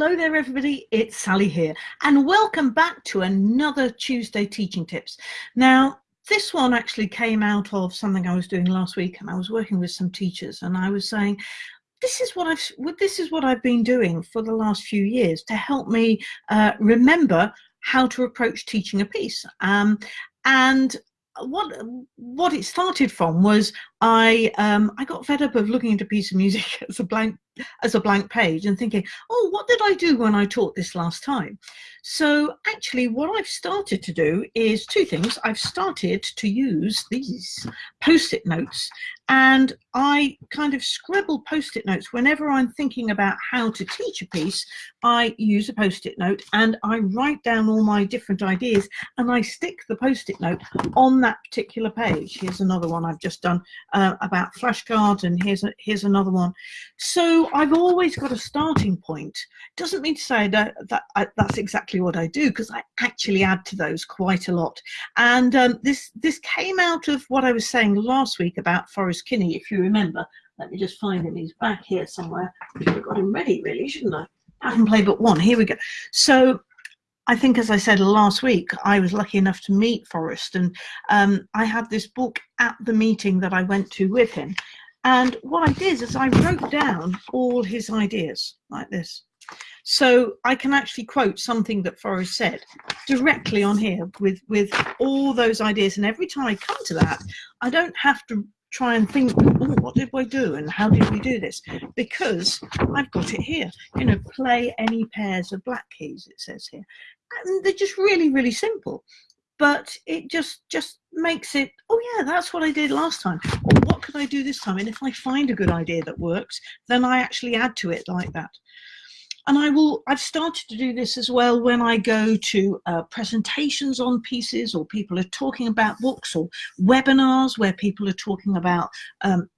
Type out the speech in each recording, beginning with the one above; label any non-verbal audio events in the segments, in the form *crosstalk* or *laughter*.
Hello there everybody, it's Sally here and welcome back to another Tuesday Teaching Tips. Now this one actually came out of something I was doing last week and I was working with some teachers and I was saying this is what I've this is what I've been doing for the last few years to help me uh, remember how to approach teaching a piece. Um, and what what it started from was I um, I got fed up of looking at a piece of music *laughs* as a blank as a blank page and thinking, oh, what did I do when I taught this last time? So actually what I've started to do is two things. I've started to use these post-it notes and I kind of scribble post-it notes whenever I'm thinking about how to teach a piece. I use a post-it note and I write down all my different ideas and I stick the post-it note on that particular page. Here's another one I've just done uh, about flashcards and here's a, here's another one. So I've always got a starting point. Doesn't mean to say that, that I, that's exactly what I do because I actually add to those quite a lot. And um, this this came out of what I was saying last week about Forrest Kinney, if you remember. Let me just find him. He's back here somewhere. I should have got him ready, really, shouldn't I? I can play but one. Here we go. So I think, as I said last week, I was lucky enough to meet Forrest, and um, I had this book at the meeting that I went to with him. And what I did is I wrote down all his ideas like this. So I can actually quote something that Forrest said directly on here with, with all those ideas. And every time I come to that, I don't have to try and think, oh, what did we do and how did we do this? Because I've got it here. You know, play any pairs of black keys, it says here. And they're just really, really simple but it just just makes it oh yeah that's what i did last time or what could i do this time and if i find a good idea that works then i actually add to it like that and i will i've started to do this as well when i go to uh, presentations on pieces or people are talking about books or webinars where people are talking about um,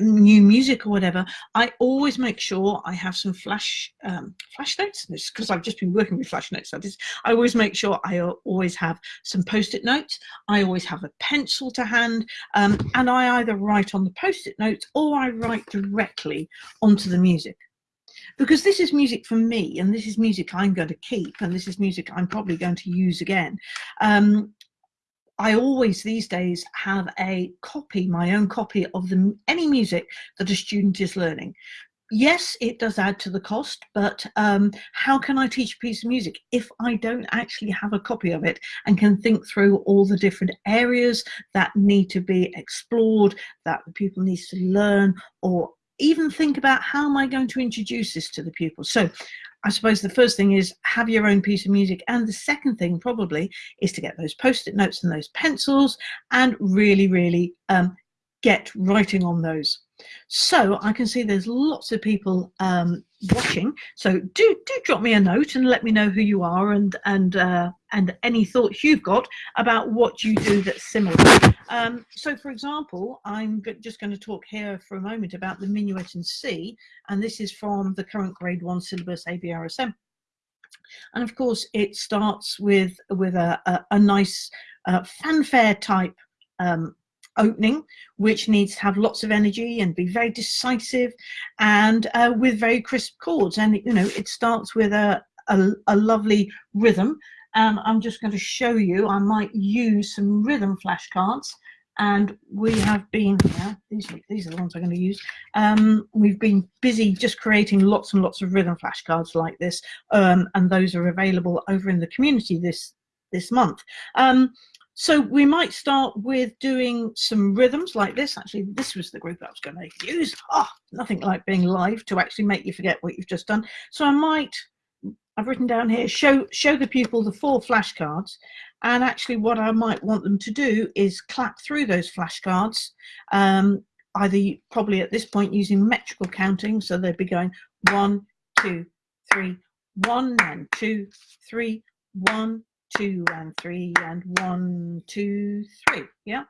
new music or whatever, I always make sure I have some flash um, flash notes. because I've just been working with flash notes. I, just, I always make sure I always have some post-it notes. I always have a pencil to hand, um, and I either write on the post-it notes or I write directly onto the music because this is music for me and this is music I'm going to keep and this is music I'm probably going to use again. Um, I always these days have a copy, my own copy of the, any music that a student is learning. Yes, it does add to the cost, but um, how can I teach a piece of music if I don't actually have a copy of it and can think through all the different areas that need to be explored, that the pupil needs to learn, or even think about how am I going to introduce this to the pupils. So I suppose the first thing is have your own piece of music. And the second thing probably is to get those post-it notes and those pencils and really, really um, get writing on those. So I can see there's lots of people um, watching. So do do drop me a note and let me know who you are and and uh, and any thoughts you've got about what you do that's similar. Um, so for example, I'm just going to talk here for a moment about the minuet in C, and this is from the current grade one syllabus ABRSM. And of course, it starts with with a, a, a nice uh, fanfare type um, opening, which needs to have lots of energy and be very decisive and uh, with very crisp chords. And, you know, it starts with a, a, a lovely rhythm. And I'm just going to show you, I might use some rhythm flashcards and we have been yeah, these, these are the ones I'm going to use um, we've been busy just creating lots and lots of rhythm flashcards like this um, and those are available over in the community this this month um, so we might start with doing some rhythms like this. Actually, this was the group I was going to use. Oh, nothing like being live to actually make you forget what you've just done. So I might, I've written down here, show, show the pupil the four flashcards. And actually what I might want them to do is clap through those flashcards, um, either probably at this point using metrical counting. So they'd be going one, two, three, one and two, three, one, two and three and one, two, three. Yeah.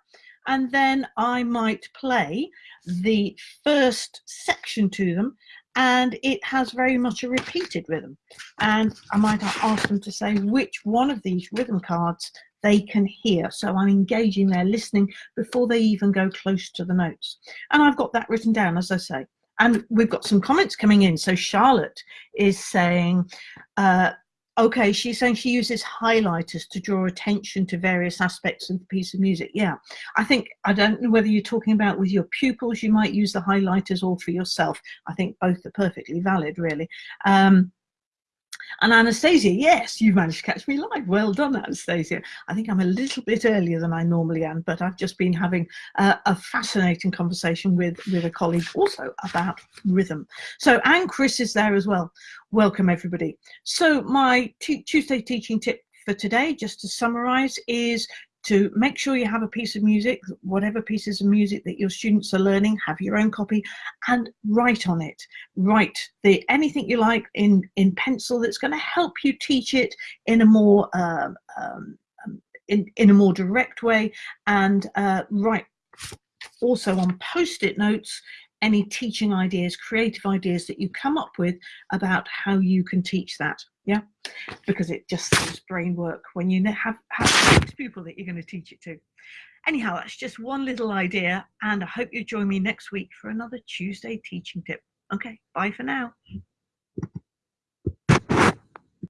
And then I might play the first section to them and it has very much a repeated rhythm. And I might ask them to say which one of these rhythm cards they can hear. So I'm engaging their listening before they even go close to the notes. And I've got that written down, as I say. and we've got some comments coming in. So Charlotte is saying, uh, okay, she's saying she uses highlighters to draw attention to various aspects of the piece of music. Yeah, I think, I don't know whether you're talking about with your pupils, you might use the highlighters or for yourself. I think both are perfectly valid, really. Um, and Anastasia, yes, you've managed to catch me live. Well done, Anastasia. I think I'm a little bit earlier than I normally am, but I've just been having a fascinating conversation with, with a colleague also about rhythm. So, and Chris is there as well. Welcome, everybody. So my Tuesday teaching tip for today, just to summarize, is to make sure you have a piece of music, whatever pieces of music that your students are learning, have your own copy and write on it. Write the anything you like in, in pencil that's going to help you teach it in a more um, um, um, in, in a more direct way and uh, write also on post-it notes any teaching ideas, creative ideas that you come up with about how you can teach that. Yeah, because it just saves brain work when you have, have six people that you're going to teach it to. Anyhow, that's just one little idea, and I hope you join me next week for another Tuesday teaching tip. Okay, bye for now.